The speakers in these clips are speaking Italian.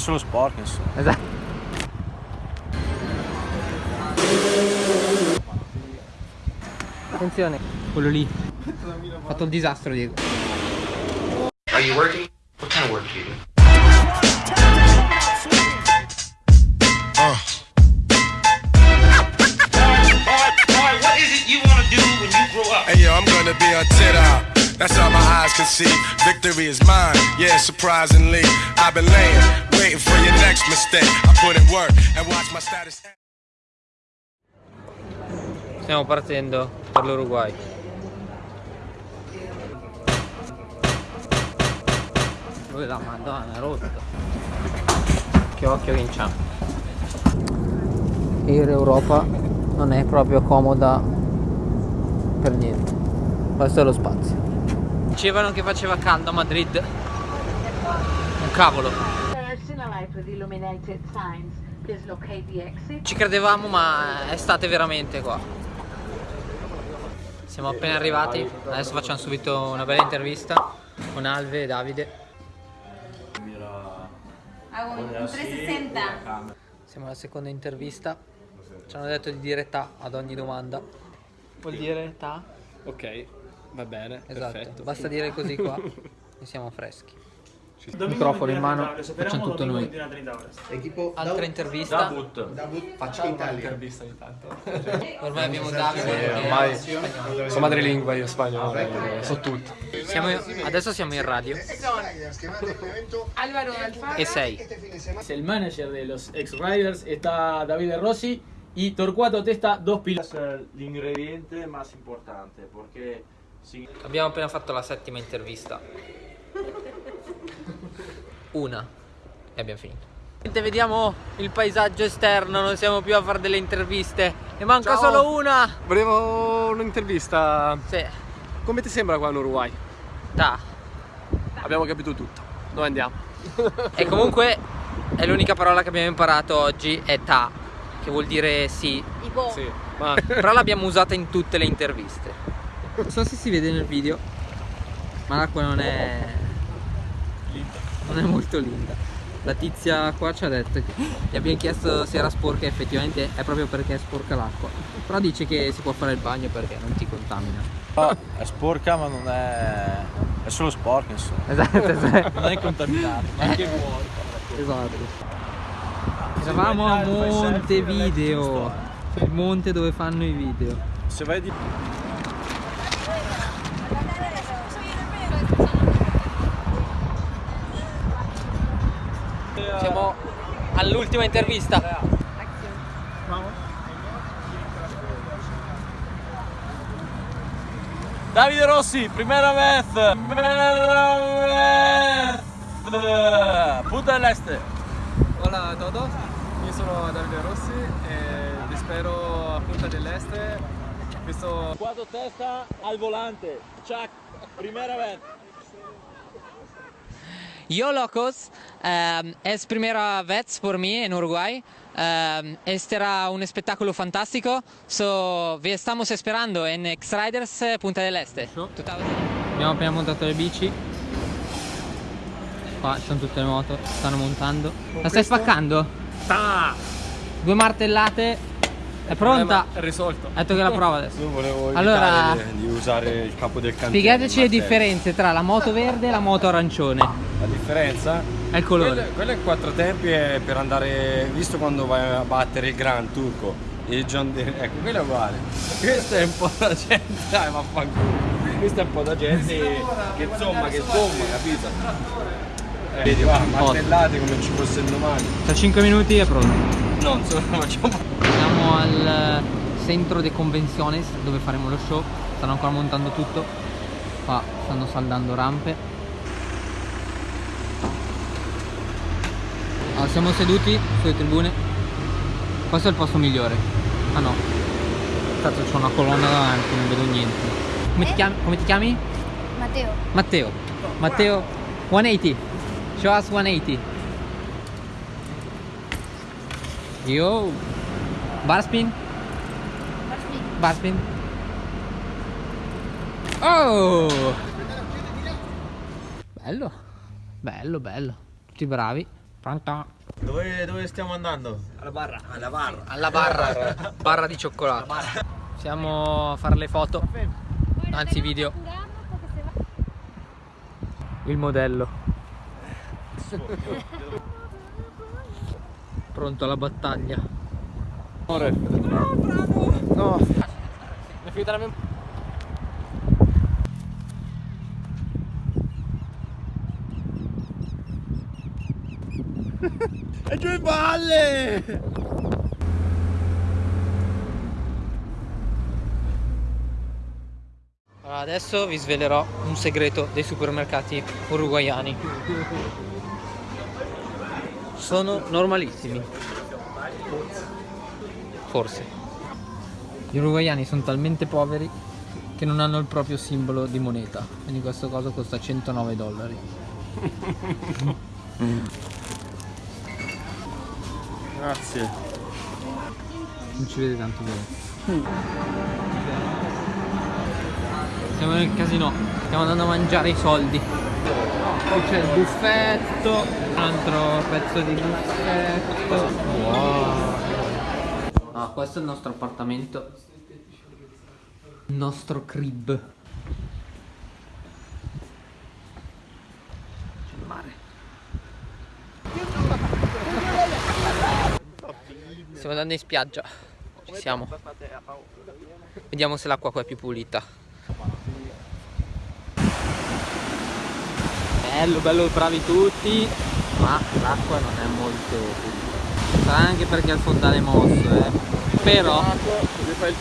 solo sporco insomma. Esatto. Attenzione, quello lì. Ha fatto il disastro, Diego. Are you working? What kind of work do you do? Hey yo, I'm gonna be a tit out. That's all my eyes can see. Victory is mine. Yeah, surprisingly, I've been laying, waiting for your next mistake. I put in work and watch my status. Stiamo partendo per l'Uruguay. Dove la madonna, è rotto. Che occhio che inciampo. Air Europa non è proprio comoda per niente. Questo è lo spazio. Dicevano che faceva caldo a Madrid. Un cavolo. Ci credevamo ma è estate veramente qua. Siamo appena arrivati, adesso facciamo subito una bella intervista con Alve e Davide. 360. Siamo alla seconda intervista. Ci hanno detto di dire ta ad ogni domanda. Vuol dire ta? Ok, va bene, Esatto, perfetto. basta dire così qua e siamo freschi. Microfono in mano, facciamo tutto noi. Altra intervista. Facciamo un'intervista ogni tanto. Ormai abbiamo Davide. che- ormai sono madrelingua io spagnolo, eh, so tutto. Siamo, adesso siamo in radio Álvaro Alfaro. e sei. El manager de los ex-riders, está David Rossi y Torcuato Testa, dos pilotos. L'ingrediente más importante perché si Abbiamo appena fatto la settima intervista. Una. E abbiamo finito. Vediamo il paesaggio esterno, non siamo più a fare delle interviste. Ne manca Ciao. solo una. Volevo un'intervista. Sì. Come ti sembra qua in Uruguay? Ta. Abbiamo capito tutto. Dove andiamo? E comunque è l'unica parola che abbiamo imparato oggi è ta, che vuol dire sì. Sì, ma Però l'abbiamo usata in tutte le interviste. Non so se si vede nel video, ma l'acqua non è. Non è molto linda. La tizia qua ci ha detto che gli abbiamo chiesto se era sporca e effettivamente è proprio perché è sporca l'acqua. Però dice che si può fare il bagno perché non ti contamina. è sporca ma non è è solo sporca insomma. Esatto, esatto. Non è contaminato. Anche Esatto. Eravamo a Montevideo, il monte dove fanno i video. Se vai di all'ultima intervista. Davide Rossi, primera vez. Primera vez. Punta del Este. Hola a todos, io sono Davide Rossi e vi spero a Punta dell'Este. Questo Quattro testa al volante. Chuck, primera vez. Yo locos, um, es primera vez por mí en Uruguay. Um, este era un espectáculo fantástico. So, vi estamos esperando en X-Riders eh, Punta del Este. Abbiamo appena montato le bici. Qua ci sono tutte le moto, stanno montando. La stai spaccando? Due martellate. È pronta? È risolto. Ha detto che la prova adesso. Io volevo Allora- evitare di, usare il capo del cantiere. Spiegateci le differenze tra la moto verde e la moto arancione. La differenza? È il colore. Quello, quello è quattro tempi è per andare, visto quando vai a battere il Gran Turco e il John Deere, ecco, quello è uguale. Questo è un po' da gente, dai vaffanculo. Questo è un po' da gente che insomma, che sgomma, capito? Eh, vedi, va, martellate come ci fosse il domani. Tra 5 minuti è pronto. No, insomma, facciamo Siamo al centro de convenciones dove faremo lo show. Stanno ancora montando tutto. Qua stanno saldando rampe. Allora, siamo seduti sulle tribune. Questo è il posto migliore. Ah no. Cazzo c'è una colonna davanti, non vedo niente. Come ti chiami? Come ti chiami? Mateo. Matteo. Matteo 180. Show us 180. Yo. Barspin. Barspin. Oh! Bello. Bello, bello. Tutti bravi. Pronto? Dove, dove stiamo andando? Alla barra. Alla barra. barra di cioccolato. Siamo a fare le foto. Anzi video. Il modello. Pronto alla battaglia. Amore. No. È finita la mem- E giù in valle! Allora, adesso vi svelerò un segreto dei supermercati uruguayani. Sono normalissimi. Forse. Gli uruguayani sono talmente poveri che non hanno il proprio simbolo di moneta. Quindi questo coso costa 109 dollari. Grazie. Non ci vede tanto bene. Siamo nel casino, stiamo andando a mangiare i soldi. Qui c'è il buffetto, un altro pezzo di buffetto. Wow. Ah, questo è il nostro appartamento. Il nostro crib. C'è il mare. Stiamo andando in spiaggia. Ci siamo. Vediamo se l'acqua qua è più pulita. Bello, bello, bravi tutti. Ma l'acqua non è molto pulita. Sarà anche perché il fondale è mosso, eh. Però,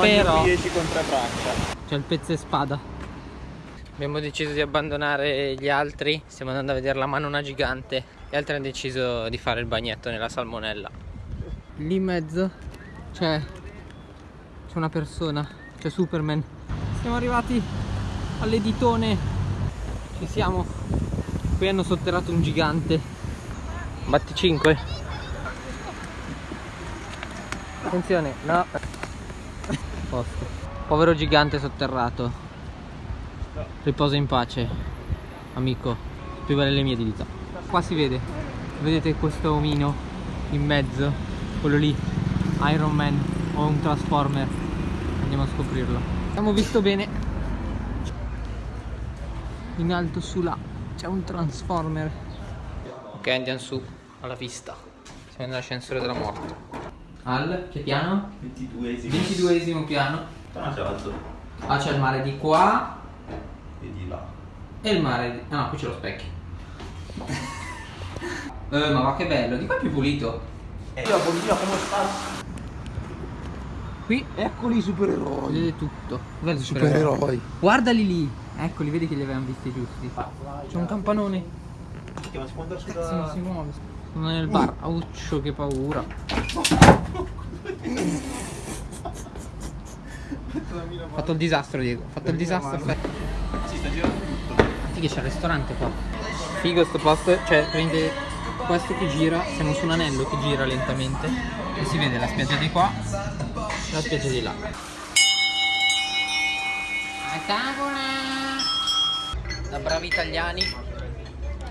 però, c'è il pezzo e spada. Abbiamo deciso di abbandonare gli altri. Stiamo andando a vedere la manona gigante. Gli altri hanno deciso di fare il bagnetto nella salmonella. Lì in mezzo c'è c'è una persona, c'è Superman. Siamo arrivati all'editone. Ci siamo. Qui hanno sotterrato un gigante. Batti 5. Attenzione, no. Posto. Povero gigante sotterrato. Riposa in pace, amico. Più belle le mie dita. Qua si vede. Vedete questo omino in mezzo? Quello lì. Iron Man o un Transformer. Andiamo a scoprirlo. Abbiamo visto bene. In alto su là c'è un Transformer. Ok, andiamo su alla vista. Siamo nell'ascensore della morte. Al che piano? 22esimo. 22esimo piano. Ah, alto. Ah, c'è il mare di qua E di là. e il mare di... Ah no, qui c'è lo specchio. eh, ma va che bello, di qua è più pulito. Io Bolivia come sta? Qui Eccoli i supereroi. vedete tutto. Dov'è il Supereroi. Guardali lì. Eccoli, vedi che li avevamo visti giusti. C'è un campanone. Si può andare su Cazzo, non si muove. Sono nel bar. Auccio, che paura. Fatto il disastro, Diego. Fatto il disastro. Si sta girando tutto. Che c'è il ristorante qua. Figo sto posto, cioè prende questo che gira, siamo su un anello che gira lentamente e si vede la spiaggia di qua e la spiaggia di là. Da bravi italiani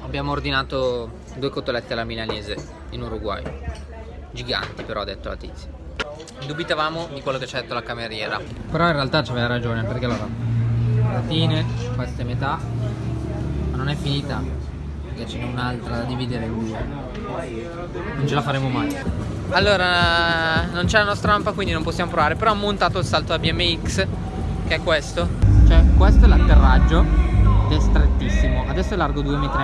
abbiamo ordinato due cotolette alla milanese in Uruguay. Giganti però ha detto la tizia. Dubitavamo di quello che ci ha detto la cameriera. Però in realtà c'aveva ragione perché allora patatine, questa è metà, ma non è finita perché ce n'è un'altra da dividere in due. Non ce la faremo mai. Allora, non c'è la nostra rampa quindi non possiamo provare, però ho montato il salto a BMX che è questo. Cioè, questo è l'atterraggio ed è strettissimo. Adesso è largo 2 metri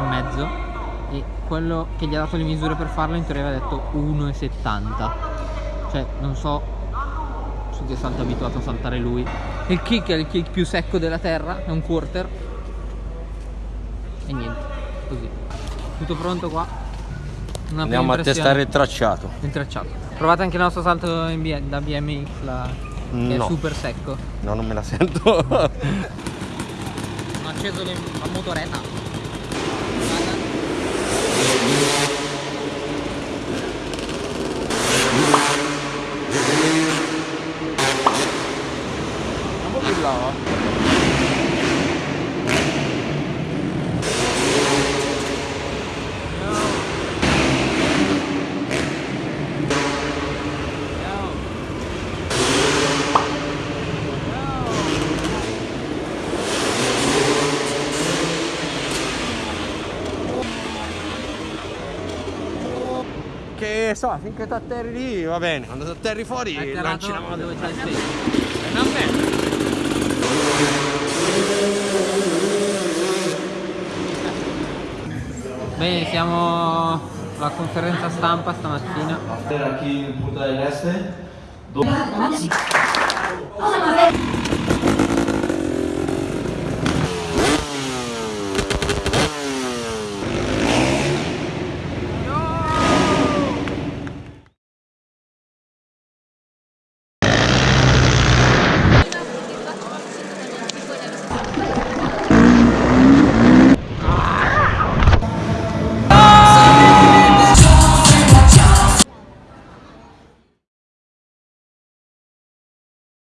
e quello che gli ha dato le misure per farlo in teoria aveva detto 1,70. Cioè, non so su che salto è abituato a saltare lui. Il kick è il kick più secco della terra, è un quarter. E niente, così. Tutto pronto qua. Una Andiamo a testare il tracciato. Il tracciato. Provate anche il nostro salto in B- da BMX, la... che è No. super secco. No, non me la sento. Ho acceso la motoretta. So, finché ti atterri lì va bene, quando ti atterri fuori Hai lanci la atterrato mano. dove c'è il tempo. Non me. Bene, siamo alla conferenza stampa stamattina. Era en Punta del Este. Vamos a ver.